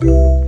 Música